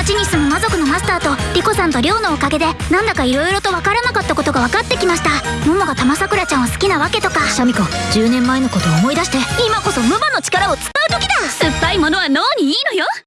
町に住む魔族のマスターとリコさんとリョウのおかげでなんだか色々と分からなかったことが分かってきました。桃が玉桜ちゃんを好きなわけとか。シャミ子10年前のことを思い出して。今こそムバの力を使う時だ。酸っぱいものは脳